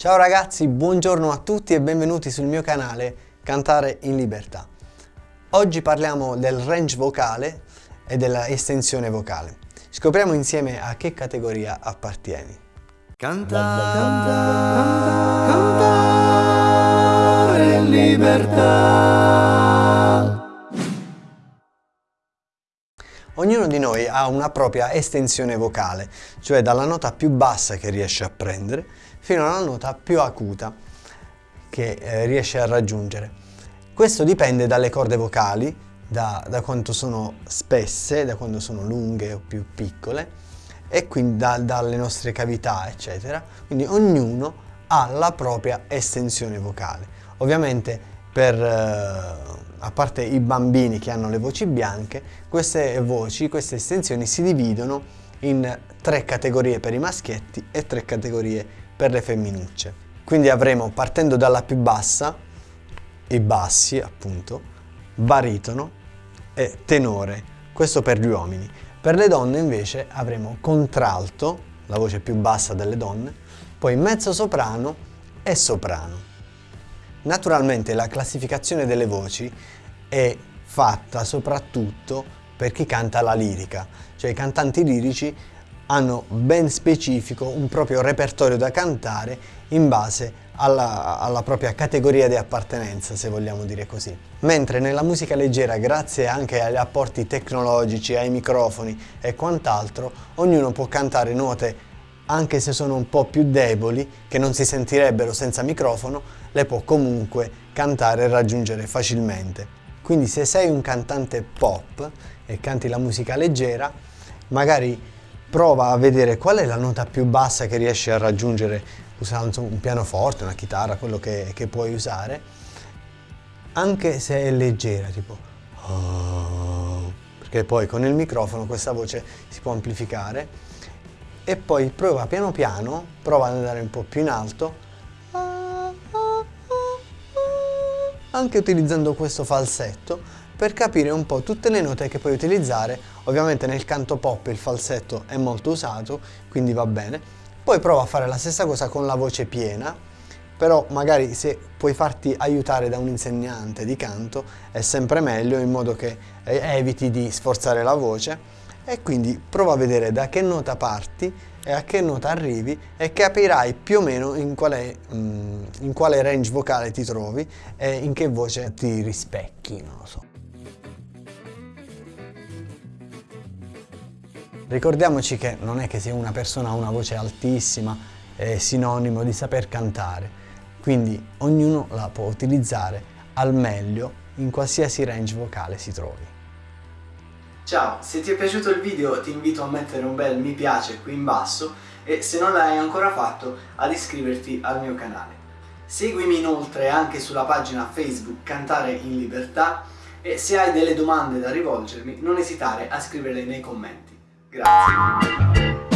Ciao ragazzi, buongiorno a tutti e benvenuti sul mio canale Cantare in Libertà. Oggi parliamo del range vocale e della estensione vocale. Scopriamo insieme a che categoria appartieni. Cantare, cantare, cantare in libertà. Ha una propria estensione vocale, cioè dalla nota più bassa che riesce a prendere fino alla nota più acuta che eh, riesce a raggiungere. Questo dipende dalle corde vocali, da, da, quanto sono spesse, da quanto sono lunghe o più piccole e quindi da, dalle nostre cavità eccetera. Quindi ognuno ha la propria estensione vocale. Ovviamente per, eh, a parte i bambini che hanno le voci bianche, queste voci, queste estensioni si dividono in tre categorie per i maschietti e tre categorie per le femminucce. Quindi avremo, partendo dalla più bassa, i bassi appunto, baritono e tenore, questo per gli uomini. Per le donne invece avremo contralto, la voce più bassa delle donne, poi mezzo soprano e soprano. Naturalmente la classificazione delle voci è fatta soprattutto per chi canta la lirica, cioè i cantanti lirici hanno ben specifico un proprio repertorio da cantare in base alla, alla, propria categoria di appartenenza, se vogliamo dire così. Mentre nella musica leggera, grazie anche agli apporti tecnologici, ai microfoni e quant'altro, ognuno può cantare note anche se sono un po' più deboli, che non si sentirebbero senza microfono, le può comunque cantare e raggiungere facilmente. Quindi se sei un cantante pop e canti la musica leggera, magari prova a vedere qual è la nota più bassa che riesci a raggiungere usando un pianoforte, una chitarra, quello che, che puoi usare, anche se è leggera, tipo oh, perché poi con il microfono questa voce si può amplificare e poi prova piano piano, prova ad andare un po' più in alto. Anche utilizzando questo falsetto per capire un po' tutte le note che puoi utilizzare. Ovviamente nel canto pop il falsetto è molto usato quindi va bene. Poi prova a fare la stessa cosa con la voce piena però magari se puoi farti aiutare da un insegnante di canto è sempre meglio in modo che eviti di sforzare la voce e quindi prova a vedere da che nota parti e a che nota arrivi e capirai più o meno in quale, mm, in quale range vocale ti trovi e in che voce ti rispecchi, non lo so. Ricordiamoci che non è che se una persona ha una voce altissima è sinonimo di saper cantare, quindi ognuno la può utilizzare al meglio in qualsiasi range vocale si trovi. Ciao, se ti è piaciuto il video ti invito a mettere un bel mi piace qui in basso e se non l'hai ancora fatto ad iscriverti al mio canale. Seguimi inoltre anche sulla pagina Facebook Cantare in Libertà e se hai delle domande da rivolgermi non esitare a scriverle nei commenti. Grazie.